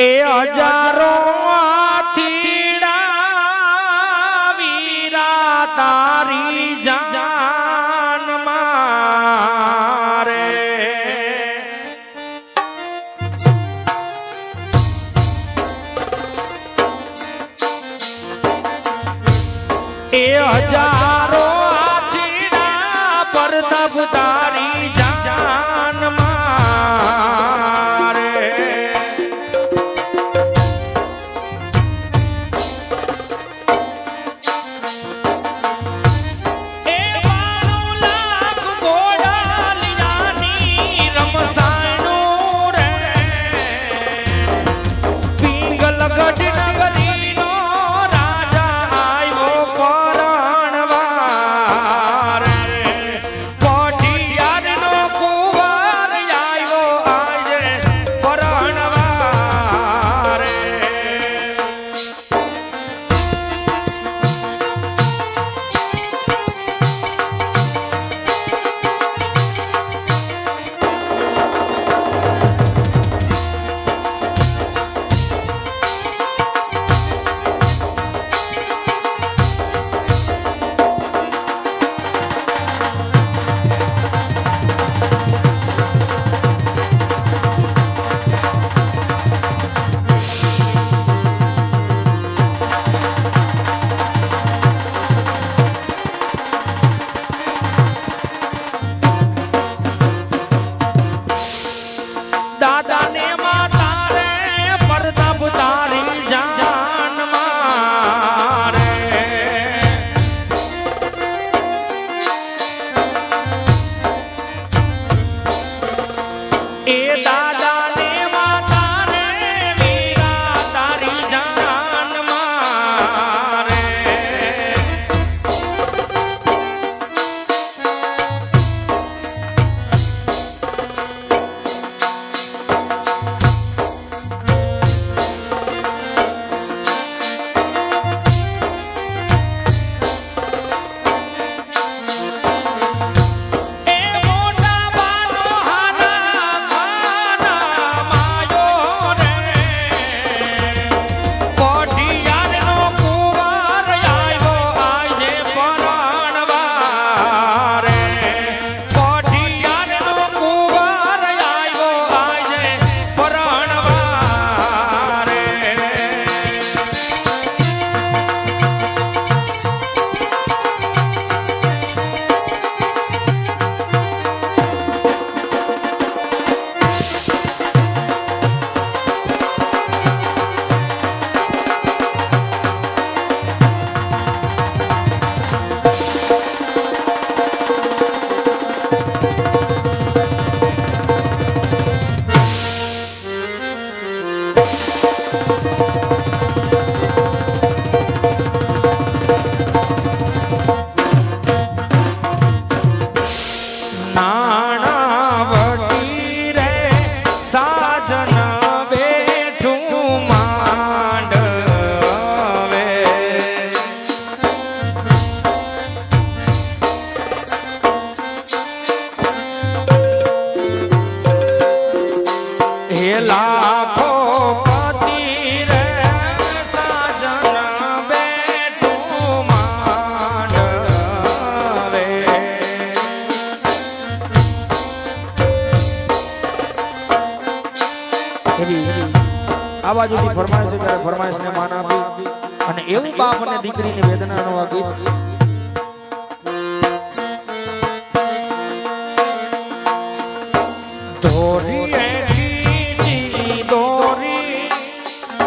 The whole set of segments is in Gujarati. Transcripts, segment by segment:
ए हजारों આવાજોથી ફરમાય છે ત્યારે ફરમાઈશને માન આપી અને એવું બાપ અને દીકરીની વેદનાનો આ ગીત.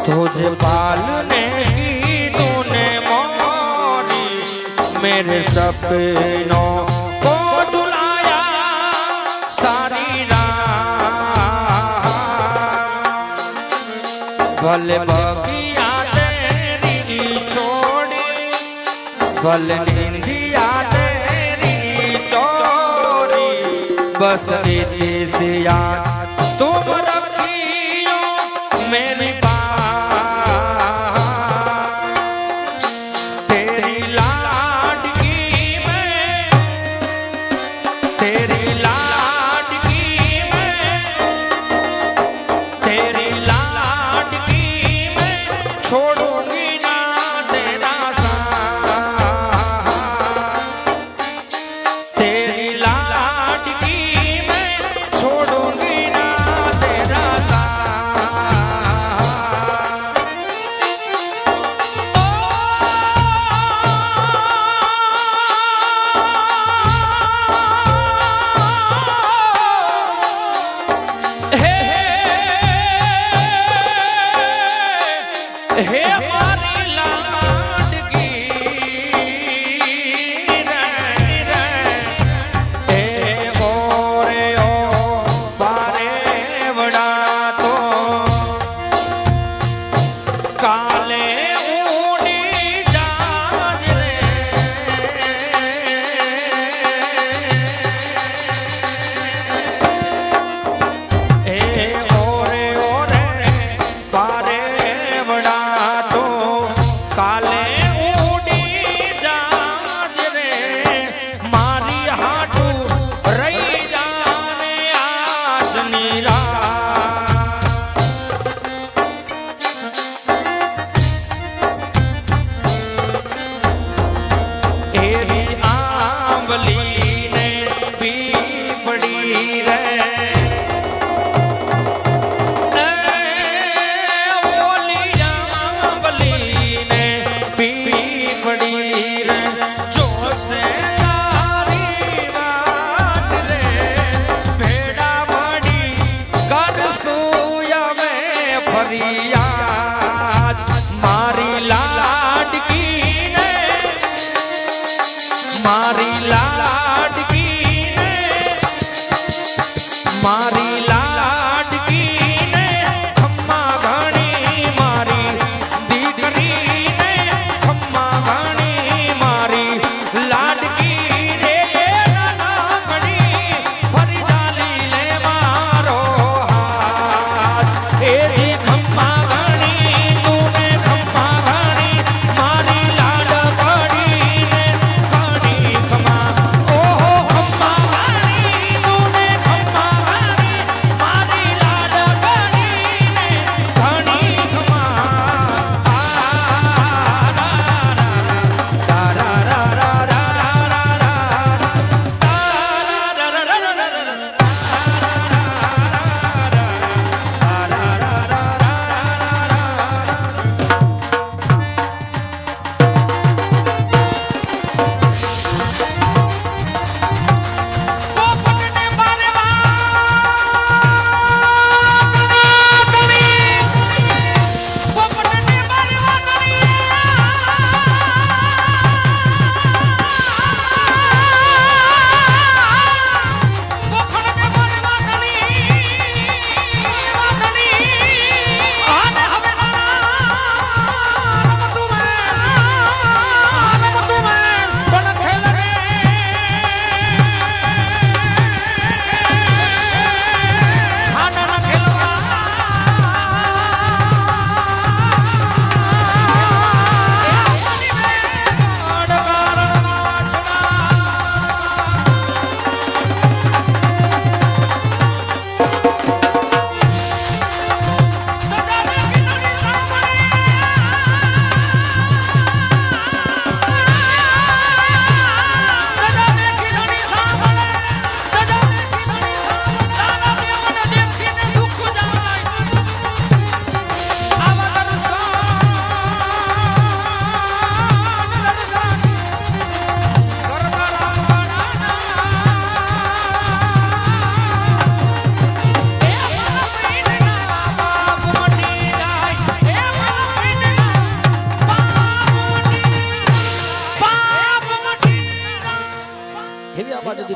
तुझे पालने की तूने मारी मेरे सपनों ભલે બગિયા તેરી છોડી ભલે નિંદિયા તેરી ચોરી બસ દીદી સિયા તું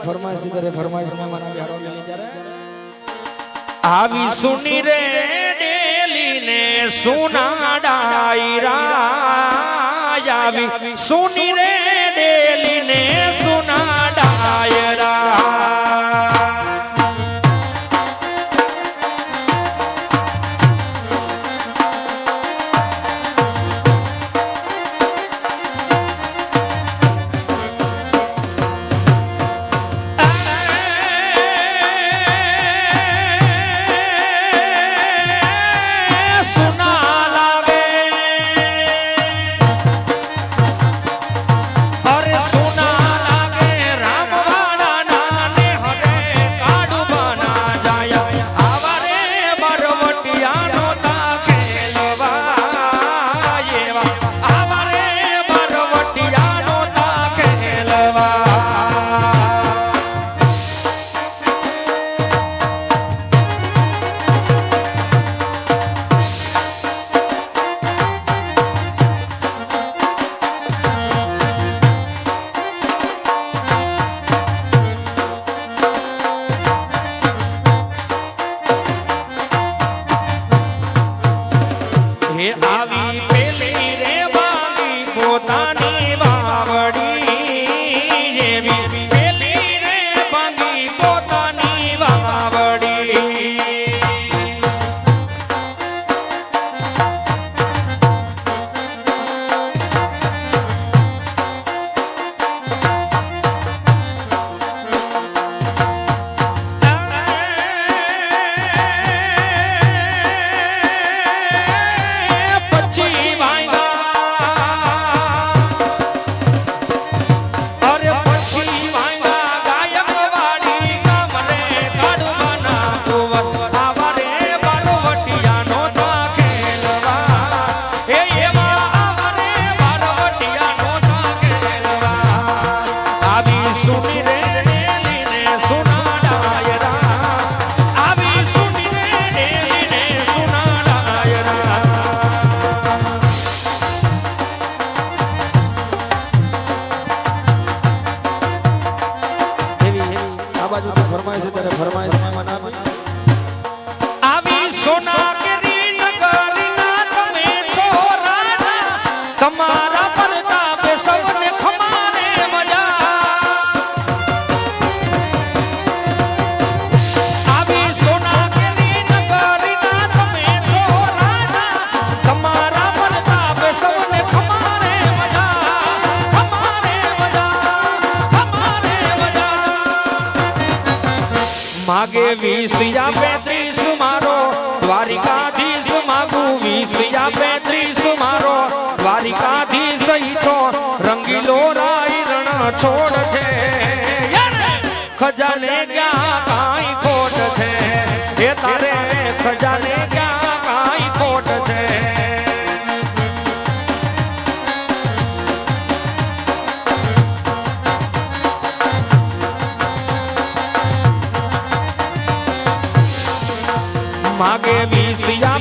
ફરમાઈશ ત્યારે ફરમાઈશ ને મારા વ્યારો લેલી ત્યારે. આવી સુની રે ડેલી ને સુના ડાયરા આવી. સુની રે વીસિયા પેત્રીસ મારો, દ્વારિકાધીશ માગુ વીસિયા પેત્રીસ મારો, દ્વારિકાધીશ ઈતો રંગીલો રાઈ રણ છોડ છે. ખજાને ક્યાં કાંઈ ખોટ છે? એ તારે ખજાને ક્યાં માગે વીસિયા